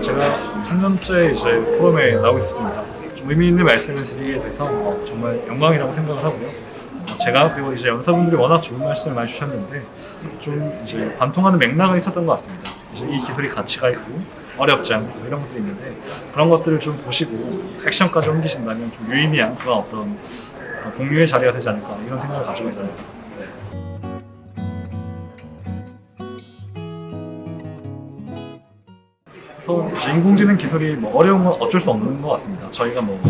제가 3년째 이제 포럼에 나오게 됐습니다. 좀 의미 있는 말씀을 드리게 돼서 어, 정말 영광이라고 생각을 하고요. 어, 제가 그리고 이제 연사분들이 워낙 좋은 말씀을 많이 주셨는데 좀 이제 관통하는 맥락은 있었던 것 같습니다. 이제 이 기술이 가치가 있고 어렵지 않고 이런 것들이 있는데 그런 것들을 좀 보시고 액션까지 옮기신다면 좀 유의미한 그런 어떤 어, 공유의 자리가 되지 않을까 이런 생각을 가지고 있습니다. 이제 인공지능 기술이 뭐 어려운 건 어쩔 수 없는 것 같습니다. 저희가 뭐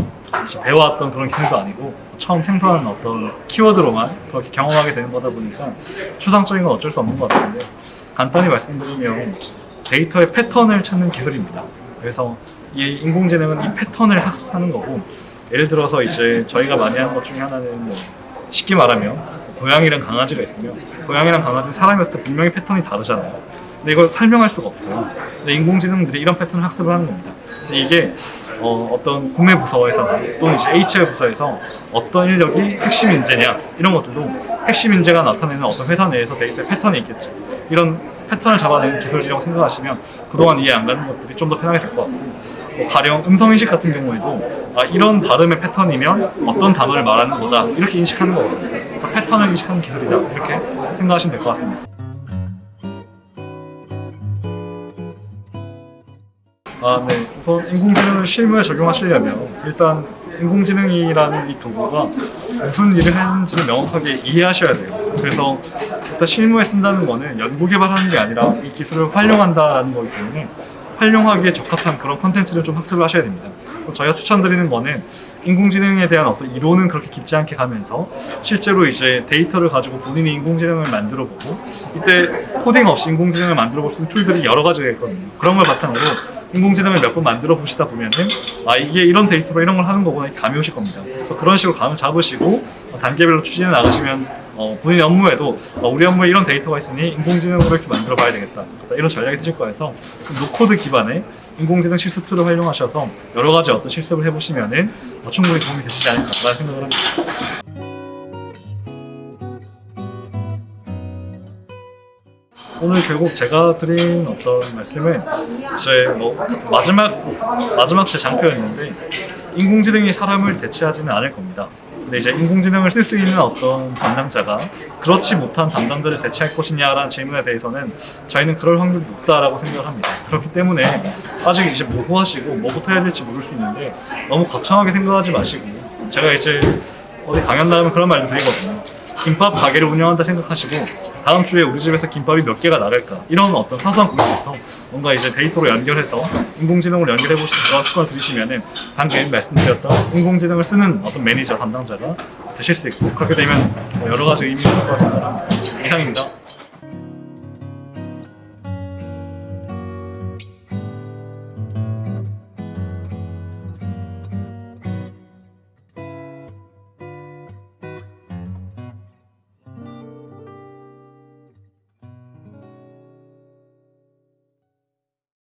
배워왔던 그런 기술도 아니고 처음 생성하는 어떤 키워드로만 그렇게 경험하게 되는 거다 보니까 추상적인 건 어쩔 수 없는 것 같은데 간단히 말씀드리면 데이터의 패턴을 찾는 기술입니다. 그래서 이 인공지능은 이 패턴을 학습하는 거고 예를 들어서 이제 저희가 많이 하는 것 중에 하나는 뭐 쉽게 말하면 고양이랑 강아지가 있으면 고양이랑 강아지는 사람이었을 때 분명히 패턴이 다르잖아요. 근데 이걸 설명할 수가 없어요. 근데 인공지능들이 이런 패턴을 학습을 하는 겁니다. 근데 이게 어, 떤 구매 부서에서나 또는 이제 HR 부서에서 어떤 인력이 핵심 인재냐 이런 것들도 핵심 인재가 나타내는 어떤 회사 내에서 데이터 패턴이 있겠죠. 이런 패턴을 잡아내는 기술이라고 생각하시면 그동안 이해 안 가는 것들이 좀 더 편하게 될 것 같고 뭐 가령 음성인식 같은 경우에도 아, 이런 발음의 패턴이면 어떤 단어를 말하는 거다 이렇게 인식하는 거거든요. 패턴을 인식하는 기술이다 이렇게 생각하시면 될 것 같습니다. 아, 네. 우선 인공지능을 실무에 적용하시려면 일단 인공지능이라는 이 도구가 무슨 일을 하는지를 명확하게 이해하셔야 돼요. 그래서 일단 실무에 쓴다는 거는 연구 개발하는 게 아니라 이 기술을 활용한다라는 거기 때문에 활용하기에 적합한 그런 컨텐츠를 좀 학습을 하셔야 됩니다. 저희가 추천드리는 거는 인공지능에 대한 어떤 이론은 그렇게 깊지 않게 가면서 실제로 이제 데이터를 가지고 본인이 인공지능을 만들어 보고 이때 코딩 없이 인공지능을 만들어 볼 수 있는 툴들이 여러 가지가 있거든요. 그런 걸 바탕으로 인공지능을 몇 번 만들어 보시다 보면은 아 이게 이런 데이터로 이런 걸 하는 거구나 감이 오실 겁니다. 그래서 그런 식으로 감을 잡으시고 어, 단계별로 추진해 나가시면 어, 본인 업무에도 어, 우리 업무에 이런 데이터가 있으니 인공지능으로 이렇게 만들어 봐야 되겠다. 이런 전략이 되실 거여서 그 no-code 기반의 인공지능 실습 툴을 활용하셔서 여러 가지 어떤 실습을 해보시면 은 어, 충분히 도움이 되시지 않을까라는 생각을 합니다. 오늘 결국 제가 드린 어떤 말씀은 이제 뭐 마지막 마지막 제 장표였는데 인공지능이 사람을 대체하지는 않을 겁니다. 근데 이제 인공지능을 쓸 수 있는 어떤 담당자가 그렇지 못한 담당자를 대체할 것이냐라는 질문에 대해서는 저희는 그럴 확률이 높다라고 생각을 합니다. 그렇기 때문에 아직 이제 모호하시고 뭐부터 해야 될지 모를 수 있는데 너무 거창하게 생각하지 마시고 제가 이제 어디 강연 나가면 그런 말도 드리거든요. 김밥 가게를 운영한다 생각하시고 다음 주에 우리 집에서 김밥이 몇 개가 나갈까 이런 어떤 사소한 고민부터 뭔가 이제 데이터로 연결해서 인공지능으로 연결해 보시는 그런 습관을 들이시면은 방금 말씀드렸던 인공지능을 쓰는 어떤 매니저 담당자가 되실 수 있고 그렇게 되면 뭐 여러 가지 의미가 있을 것 같습니다. 이상입니다.